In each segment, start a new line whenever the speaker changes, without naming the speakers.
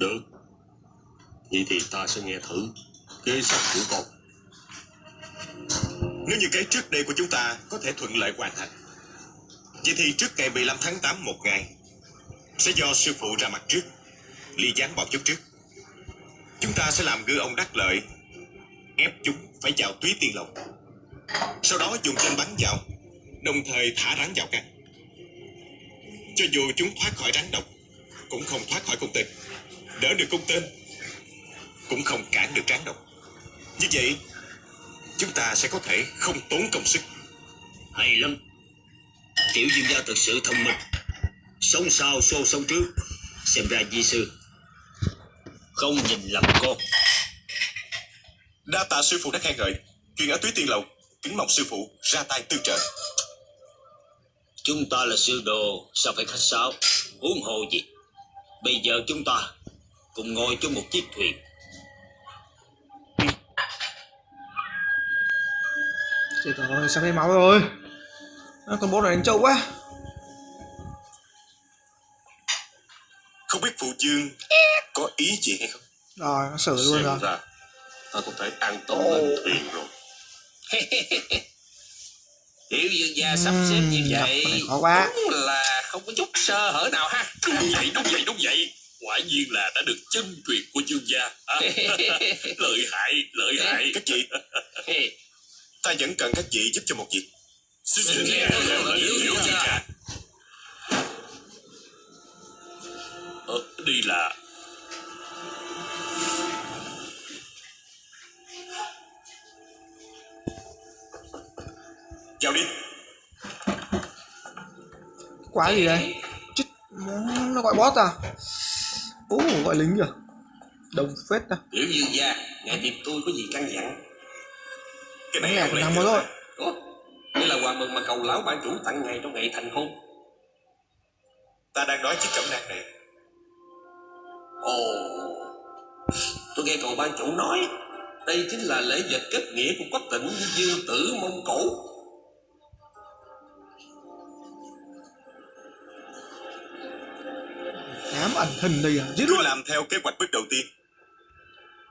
Được. Vậy thì ta sẽ nghe thử Kế sách của con.
Nếu như cái trước đây của chúng ta có thể thuận lợi hoàn thành, Vậy thì trước ngày 15 tháng 8 một ngày, Sẽ do sư phụ ra mặt trước, Ly gián bọn chúng trước. Chúng ta sẽ làm gư ông đắc lợi, Ép chúng phải vào túy tiên lộc. Sau đó dùng tên bắn vào, Đồng thời thả rắn vào căn. Cho dù chúng thoát khỏi rắn độc, Cũng không thoát khỏi công tên Đỡ được cung tên. Cũng không cản được rắn độc Như vậy Chúng ta sẽ có thể không tốn công sức.
Hay lắm. Tiểu dương gia thật sự thông minh. Sống sau xô sống trước. Xem ra di sư Không nhìn lầm con.
Đa tạ sư phụ đã khen ngợi. Chuyện ở túy tiên lầu Kính mong sư phụ ra tay tương trợ.
Chúng ta là sư đồ Sao phải khách sáo? Huống hồ gì? Bây giờ chúng ta Cùng ngồi trong một chiếc thuyền.
Chết rồi, sắp hết máu rồi. À, Con bốt này đánh trâu quá.
Không biết phụ dương Có ý gì hay không?
Rồi, nó xử luôn
Xem
rồi.
ra Ta có thể an tâm lên thuyền rồi.
Tiểu dương gia sắp xếp như vậy
khó quá.
Đúng là không có chút sơ hở nào ha.
Đúng vậy đúng vậy đúng vậy Quả nhiên là đã được chân truyền của dương gia. À, Lợi hại lợi hại.
Các chị. Ta vẫn cần các chị giúp cho một việc.
Xin nghe dương gia Ờ, đi là.
Vào đi.
Quá gì đây Chết, nó gọi boss à Ú, gọi lính kìa Đồng phết à
Tiểu dương gia Ngài tìm tôi có gì căn dặn.
Cái này được
một rồi
Ủa, Đây là quà mừng mà cầu lão ban chủ tặng ngài trong ngày thành hôn.
Ta đang nói chiếc cẩm nang này.
Ồ. Tôi nghe cầu ban chủ nói Đây chính là lễ vật kết nghĩa của quách tỉnh với dương tử Mông Cổ
ẩn hình đây à? Giết luôn.
Làm theo kế hoạch bước đầu tiên.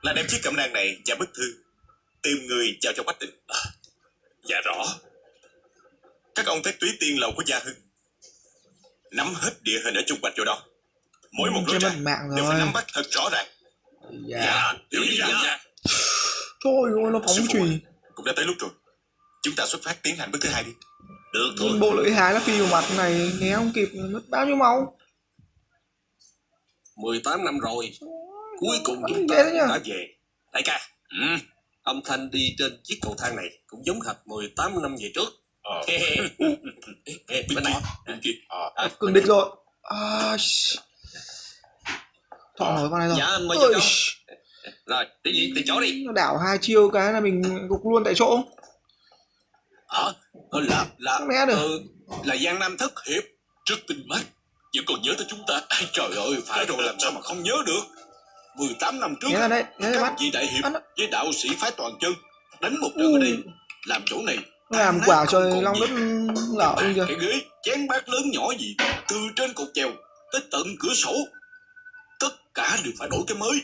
Là đem chiếc cẩm nang này và bức thư Tìm người giao cho quách định. À, Dạ rõ. Các ông tới túy tiên lầu của Gia Hưng Nắm hết địa hình ở chung quanh chỗ đó. Mỗi một lối ra đều phải nắm bắt thật rõ ràng.
Dạ.
Tiểu
dương gia.
Trời ơi, nó phóng chùy.
Cũng đã tới lúc rồi. Chúng ta xuất phát tiến hành bước thứ hai đi.
Được thôi.
bộ lưỡi hái nó phi vào mặt này Né không kịp mất bao nhiêu máu
18 năm rồi. Cuối cùng chúng ta đã về. Đại ca ừ. Âm thanh đi trên chiếc cầu thang này Cũng giống hệt 18 năm về trước.
Ờ.
Bên này
Bên kia.
À,
Cường địch rồi. À, Thọ nổi con này rồi.
Dạ mời
sh-
Rồi đi gì từ chỗ đi.
Nó đảo hai chiêu cái là mình gục luôn tại chỗ?
Ờ, là là
Không né được.
ờ, là Giang Nam thất hiệp Rất tinh mắt Vẫn còn nhớ tới chúng ta. Ai, Trời ơi phải rồi. làm sao mà không nhớ được? 18 năm trước
đây, né ra
Các vị đại hiệp với đạo sĩ phái toàn chân Đánh một trận ở đây.
Ừ.
Làm chỗ này.
Làm
không còn
long đất đi kìa
cái ghế chén bát lớn nhỏ gì từ trên cột chèo tới tận cửa sổ. Tất cả đều phải đổi cái mới.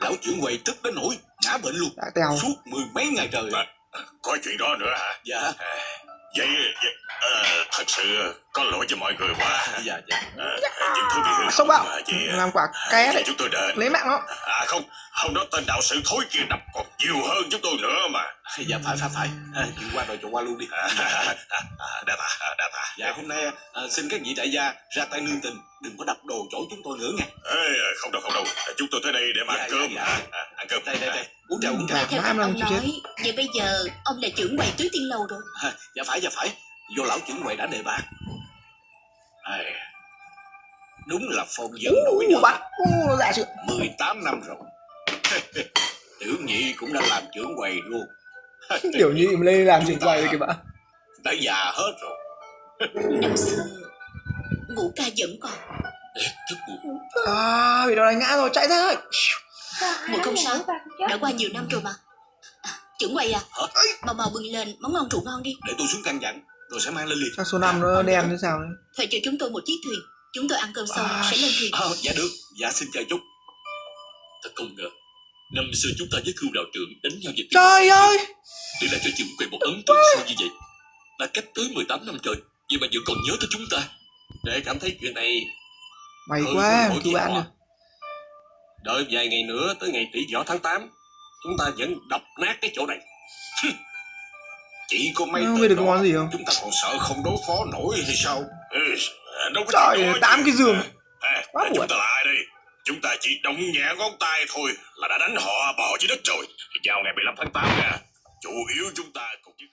Lão trưởng quầy tức đến nỗi ngã bệnh luôn. Suốt mười mấy ngày trời. Có chuyện đó nữa hả? Dạ. Vậy, vậy thật sự có lỗi cho mọi người quá. Dạ. dạ những thứ bị hư
Sốc bạo Làm quả ké đấy
chúng tôi đền.
Lấy mạng nó
à không hôm đó tên đạo sĩ thối kia đập còn nhiều hơn chúng tôi nữa mà. Dạ phải phải phải. À, chuyện qua rồi chuyện qua luôn đi. À, đa tạ đa tạ. Dạ. Hôm nay à, xin các vị đại gia ra tay nương tình đừng có đập đồ chỗ chúng tôi nữa nghe Ê, không đâu không đâu. Chúng tôi tới đây để mà ăn cơm dạ, à, ăn cơm. Đây đây đây. Uống trà uống trà.
Dạ,
Theo ông nói, vậy bây giờ ông là trưởng quầy tứ tiên lầu rồi.
à, dạ phải dạ phải do lão trưởng quầy đã đề bạt. À, đúng là phong dân nổi
Ú,
đời
bắt dạ chưa
18 năm rồi. Tiểu nhị cũng đã làm trưởng quầy luôn.
Kiểu như im lên làm trưởng quầy kìa bạn
đã già hết rồi.
Năm xưa, ngũ ca vẫn còn.
thức
À, bị nó đánh ngã rồi, chạy ra
Một không sáu, đã qua nhiều năm rồi mà. À, trưởng quầy à, mau mau bưng lên món ngon rượu ngon đi.
để tôi xuống căn dặn rồi sẽ mang lên liền.
Chắc số 5 nó đen như sao đấy
Thuê cho chúng tôi một chiếc thuyền, Chúng tôi ăn cơm xong
À,
sẽ lên thuyền.
Ờ, dạ được, dạ xin chờ chút.
Thật không ngờ Năm xưa chúng ta với cưu đạo trưởng đánh nhau về tiếng
Trời ơi!
Để lại cho trường quay một ấn tượng sâu như vậy Đã cách tới 18 năm trời Vậy mà vẫn còn nhớ tới chúng ta.
Để cảm thấy chuyện này
May
Ừ,
quá
gì
bạn được
đợi vài ngày nữa tới ngày tỷ võ tháng 8 chúng ta vẫn đập nát cái chỗ này chỉ có mấy
Không biết được món gì không?
chúng ta còn sợ không đối phó nổi hay sao? Ừ, đâu có
Trời ơi, tám cái giường.
à,
Quá
chúng ta là ai đây? Chúng ta chỉ động nhẹ ngón tay thôi là đã đánh họ bỏ dưới đất rồi. Vào ngày 15 tháng 8 nha. Chủ yếu chúng ta còn chứ